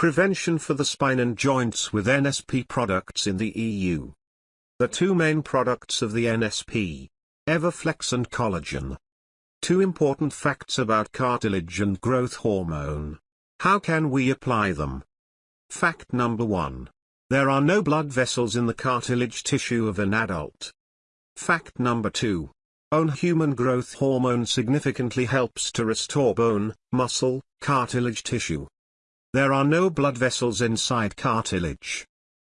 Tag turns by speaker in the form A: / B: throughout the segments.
A: Prevention for the spine and joints with NSP products in the EU. The two main products of the NSP, Everflex and Collagen. Two important facts about cartilage and growth hormone. How can we apply them? Fact number 1. There are no blood vessels in the cartilage tissue of an adult. Fact number 2. Own human growth hormone significantly helps to restore bone, muscle, cartilage tissue. There are no blood vessels inside cartilage.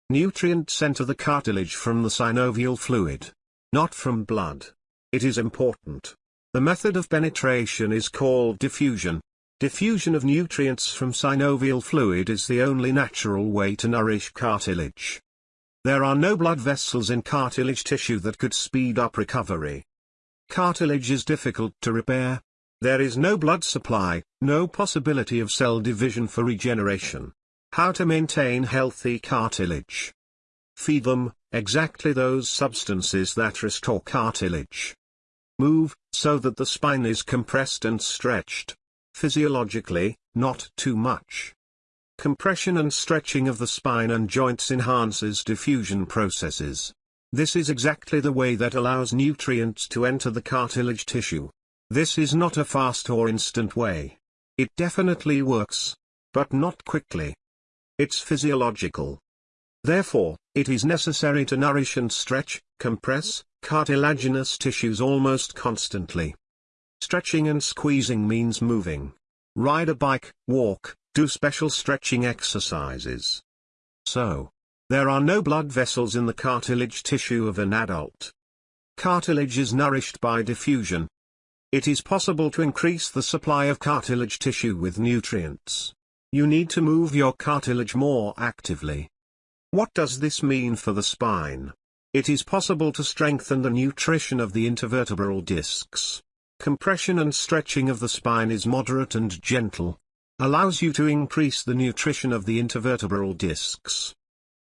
A: Nutrients enter the cartilage from the synovial fluid. Not from blood. It is important. The method of penetration is called diffusion. Diffusion of nutrients from synovial fluid is the only natural way to nourish cartilage. There are no blood vessels in cartilage tissue that could speed up recovery. Cartilage is difficult to repair, there is no blood supply, no possibility of cell division for regeneration. How to maintain healthy cartilage? Feed them, exactly those substances that restore cartilage. Move, so that the spine is compressed and stretched. Physiologically, not too much. Compression and stretching of the spine and joints enhances diffusion processes. This is exactly the way that allows nutrients to enter the cartilage tissue. This is not a fast or instant way. It definitely works. But not quickly. It's physiological. Therefore, it is necessary to nourish and stretch, compress, cartilaginous tissues almost constantly. Stretching and squeezing means moving. Ride a bike, walk, do special stretching exercises. So, there are no blood vessels in the cartilage tissue of an adult. Cartilage is nourished by diffusion, it is possible to increase the supply of cartilage tissue with nutrients. You need to move your cartilage more actively. What does this mean for the spine? It is possible to strengthen the nutrition of the intervertebral discs. Compression and stretching of the spine is moderate and gentle. Allows you to increase the nutrition of the intervertebral discs.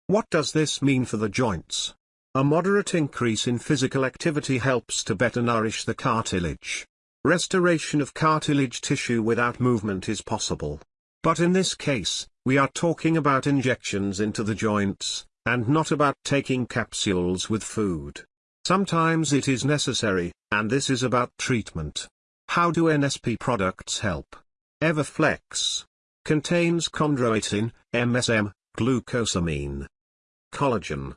A: What does this mean for the joints? A moderate increase in physical activity helps to better nourish the cartilage. Restoration of cartilage tissue without movement is possible. But in this case, we are talking about injections into the joints, and not about taking capsules with food. Sometimes it is necessary, and this is about treatment. How do NSP products help? Everflex contains chondroitin, MSM, glucosamine, collagen,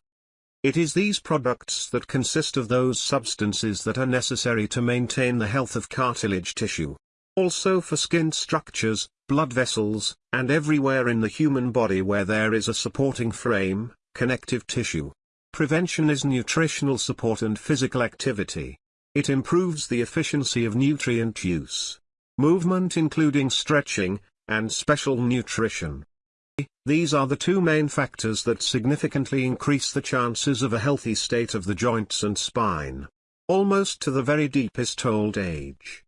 A: it is these products that consist of those substances that are necessary to maintain the health of cartilage tissue. Also for skin structures, blood vessels, and everywhere in the human body where there is a supporting frame, connective tissue. Prevention is nutritional support and physical activity. It improves the efficiency of nutrient use. Movement including stretching, and special nutrition. These are the two main factors that significantly increase the chances of a healthy state of the joints and spine. Almost to the very deepest old age.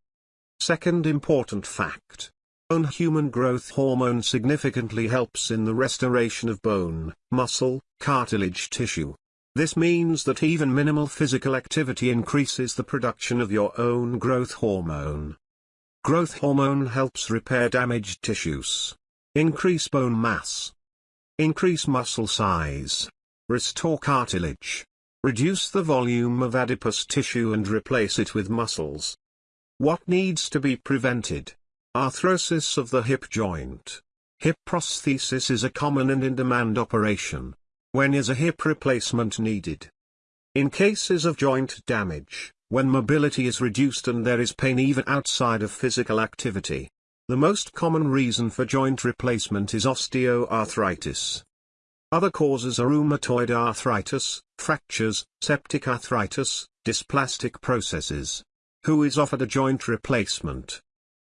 A: Second important fact. Own human growth hormone significantly helps in the restoration of bone, muscle, cartilage tissue. This means that even minimal physical activity increases the production of your own growth hormone. Growth hormone helps repair damaged tissues. Increase bone mass. Increase muscle size. Restore cartilage. Reduce the volume of adipose tissue and replace it with muscles. What needs to be prevented? Arthrosis of the hip joint. Hip prosthesis is a common and in-demand operation. When is a hip replacement needed? In cases of joint damage, when mobility is reduced and there is pain even outside of physical activity, the most common reason for joint replacement is osteoarthritis. Other causes are rheumatoid arthritis, fractures, septic arthritis, dysplastic processes. Who is offered a joint replacement?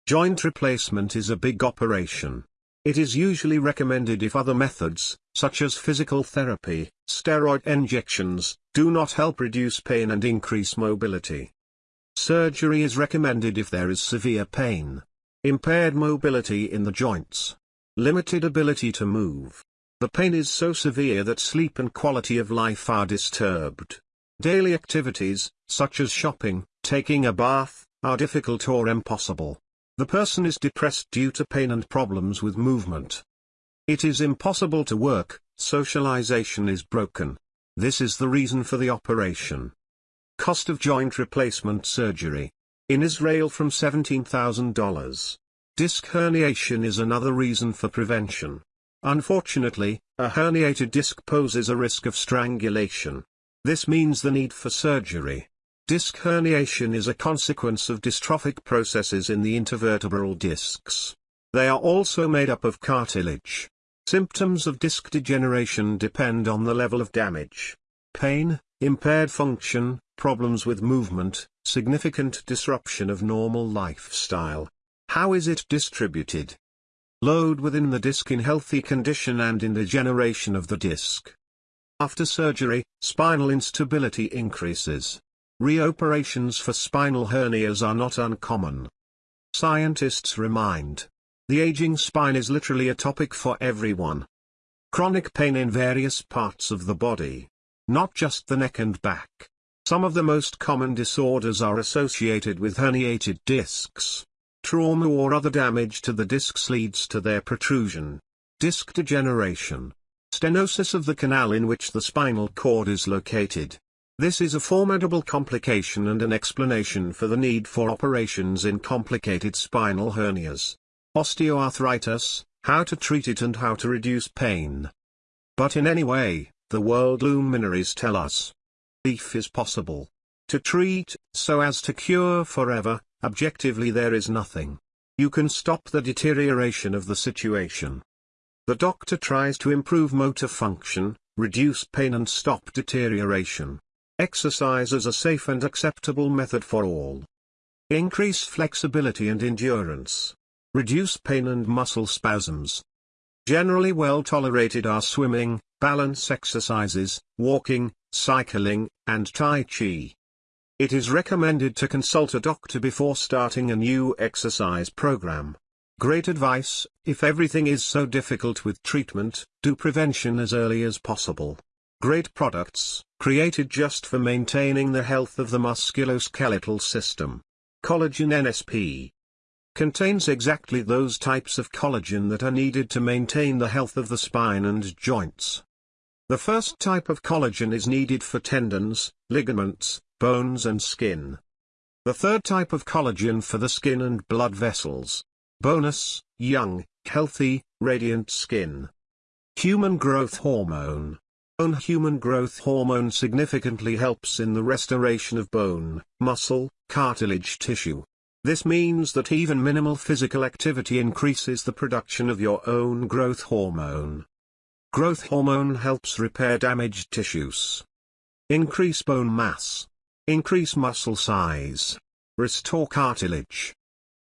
A: Joint replacement is a big operation. It is usually recommended if other methods, such as physical therapy, steroid injections, do not help reduce pain and increase mobility. Surgery is recommended if there is severe pain. Impaired mobility in the joints. Limited ability to move. The pain is so severe that sleep and quality of life are disturbed. Daily activities, such as shopping, taking a bath, are difficult or impossible. The person is depressed due to pain and problems with movement. It is impossible to work, socialization is broken. This is the reason for the operation. Cost of joint replacement surgery. In Israel from $17,000. Disc herniation is another reason for prevention. Unfortunately, a herniated disc poses a risk of strangulation. This means the need for surgery. Disc herniation is a consequence of dystrophic processes in the intervertebral discs. They are also made up of cartilage. Symptoms of disc degeneration depend on the level of damage. Pain, impaired function, problems with movement, significant disruption of normal lifestyle. How is it distributed? Load within the disc in healthy condition and in degeneration of the disc. After surgery, spinal instability increases. Reoperations for spinal hernias are not uncommon. Scientists remind. The aging spine is literally a topic for everyone. Chronic pain in various parts of the body. Not just the neck and back. Some of the most common disorders are associated with herniated discs. Trauma or other damage to the discs leads to their protrusion. Disc degeneration. Stenosis of the canal in which the spinal cord is located. This is a formidable complication and an explanation for the need for operations in complicated spinal hernias. Osteoarthritis, how to treat it and how to reduce pain. But in any way, the world luminaries tell us. Relief is possible. To treat, so as to cure forever, objectively there is nothing. You can stop the deterioration of the situation. The doctor tries to improve motor function, reduce pain and stop deterioration. Exercise is a safe and acceptable method for all. Increase flexibility and endurance. Reduce pain and muscle spasms. Generally well tolerated are swimming, balance exercises, walking, cycling, and Tai Chi. It is recommended to consult a doctor before starting a new exercise program. Great advice, if everything is so difficult with treatment, do prevention as early as possible. Great products, created just for maintaining the health of the musculoskeletal system. Collagen NSP contains exactly those types of collagen that are needed to maintain the health of the spine and joints. The first type of collagen is needed for tendons, ligaments, bones and skin. The third type of collagen for the skin and blood vessels. Bonus, young, healthy, radiant skin. Human growth hormone. Bone human growth hormone significantly helps in the restoration of bone, muscle, cartilage tissue. This means that even minimal physical activity increases the production of your own growth hormone. Growth hormone helps repair damaged tissues. Increase bone mass. Increase muscle size. Restore cartilage.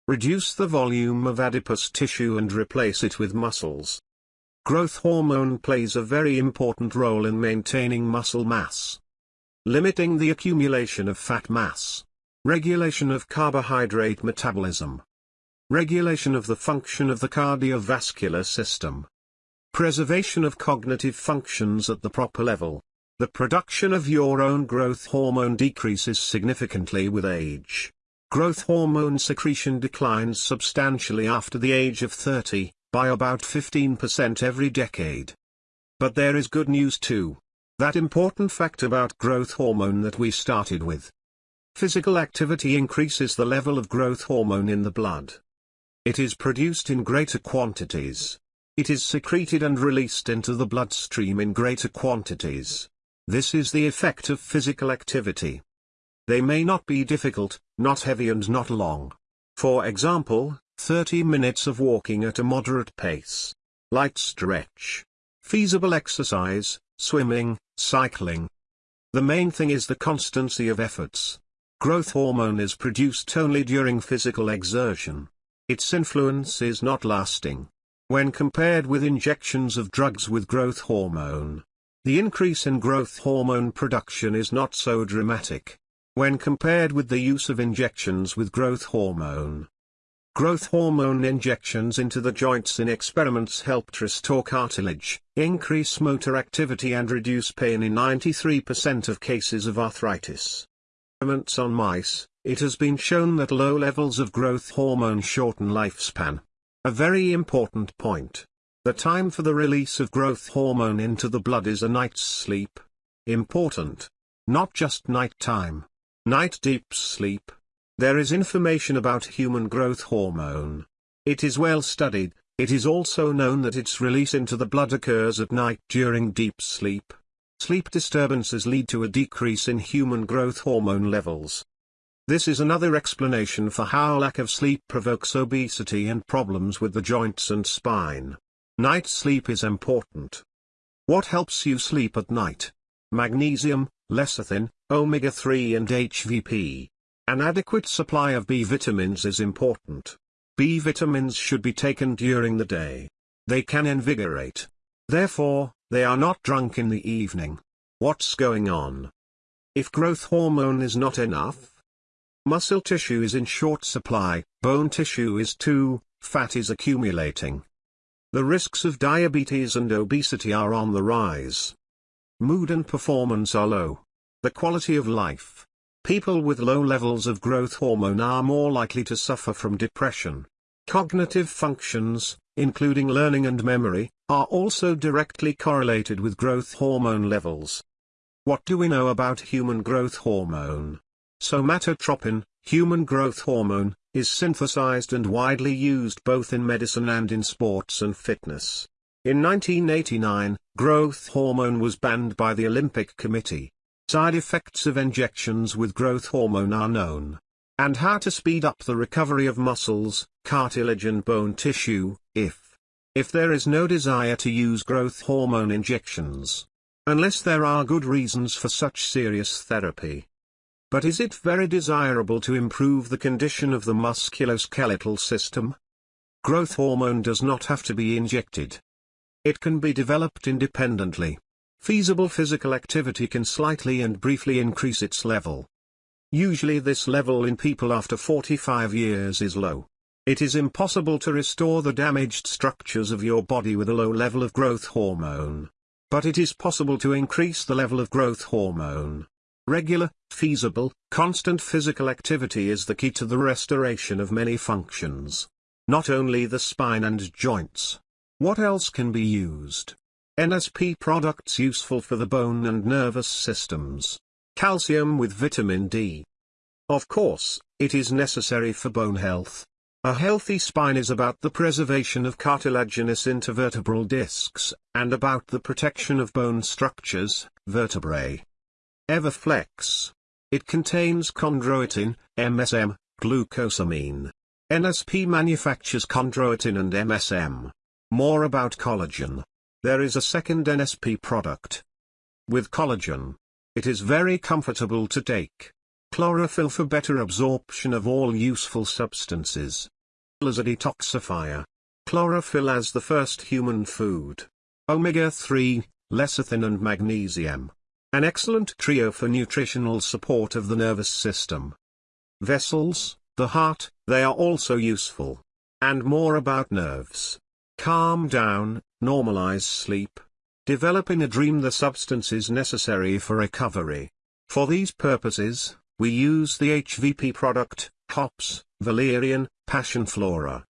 A: Reduce the volume of adipose tissue and replace it with muscles. Growth hormone plays a very important role in maintaining muscle mass. Limiting the accumulation of fat mass. Regulation of carbohydrate metabolism. Regulation of the function of the cardiovascular system. Preservation of cognitive functions at the proper level. The production of your own growth hormone decreases significantly with age. Growth hormone secretion declines substantially after the age of 30, by about 15% every decade. But there is good news too. That important fact about growth hormone that we started with. Physical activity increases the level of growth hormone in the blood. It is produced in greater quantities. It is secreted and released into the bloodstream in greater quantities. This is the effect of physical activity. They may not be difficult, not heavy and not long. For example, 30 minutes of walking at a moderate pace. Light stretch. Feasible exercise, swimming, cycling. The main thing is the constancy of efforts. Growth hormone is produced only during physical exertion. Its influence is not lasting. When compared with injections of drugs with growth hormone, the increase in growth hormone production is not so dramatic when compared with the use of injections with growth hormone. Growth hormone injections into the joints in experiments helped restore cartilage, increase motor activity and reduce pain in 93% of cases of arthritis. Experiments on mice, it has been shown that low levels of growth hormone shorten lifespan. A very important point. The time for the release of growth hormone into the blood is a night's sleep. Important. Not just night time. Night deep sleep. There is information about human growth hormone. It is well studied, it is also known that its release into the blood occurs at night during deep sleep. Sleep disturbances lead to a decrease in human growth hormone levels. This is another explanation for how lack of sleep provokes obesity and problems with the joints and spine. Night sleep is important. What helps you sleep at night? Magnesium, lecithin, omega-3 and HVP. An adequate supply of B vitamins is important. B vitamins should be taken during the day. They can invigorate. Therefore, they are not drunk in the evening. What's going on? If growth hormone is not enough, muscle tissue is in short supply, bone tissue is too, fat is accumulating. The risks of diabetes and obesity are on the rise. Mood and performance are low. The quality of life. People with low levels of growth hormone are more likely to suffer from depression. Cognitive functions, including learning and memory, are also directly correlated with growth hormone levels. What do we know about human growth hormone? Somatotropin, human growth hormone, is synthesized and widely used both in medicine and in sports and fitness. In 1989, growth hormone was banned by the Olympic Committee. Side effects of injections with growth hormone are known. And how to speed up the recovery of muscles, cartilage and bone tissue, if if there is no desire to use growth hormone injections. Unless there are good reasons for such serious therapy. But is it very desirable to improve the condition of the musculoskeletal system? Growth hormone does not have to be injected. It can be developed independently. Feasible physical activity can slightly and briefly increase its level. Usually this level in people after 45 years is low. It is impossible to restore the damaged structures of your body with a low level of growth hormone. But it is possible to increase the level of growth hormone. Regular, feasible, constant physical activity is the key to the restoration of many functions. Not only the spine and joints. What else can be used? NSP products useful for the bone and nervous systems. Calcium with vitamin D. Of course, it is necessary for bone health. A healthy spine is about the preservation of cartilaginous intervertebral discs, and about the protection of bone structures, vertebrae. Everflex. It contains chondroitin, MSM, glucosamine. NSP manufactures chondroitin and MSM. More about collagen. There is a second NSP product. With collagen. It is very comfortable to take. Chlorophyll for better absorption of all useful substances. As a detoxifier. Chlorophyll as the first human food. Omega-3, lecithin and magnesium. An excellent trio for nutritional support of the nervous system. Vessels, the heart, they are also useful. And more about nerves. Calm down, normalize sleep. Develop in a dream the substances necessary for recovery. For these purposes, we use the HVP product, hops, valerian, passiflora.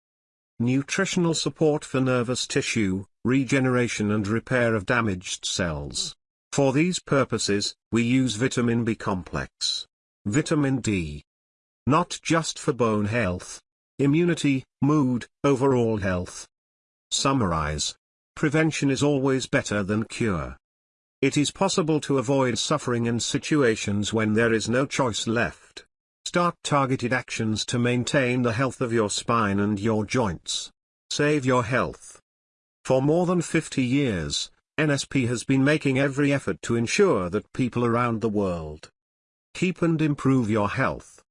A: Nutritional support for nervous tissue, regeneration and repair of damaged cells. For these purposes, we use vitamin B complex. Vitamin D. Not just for bone health. Immunity, mood, overall health. Summarize. Prevention is always better than cure. It is possible to avoid suffering in situations when there is no choice left. Start targeted actions to maintain the health of your spine and your joints. Save your health. For more than 50 years, NSP has been making every effort to ensure that people around the world keep and improve your health.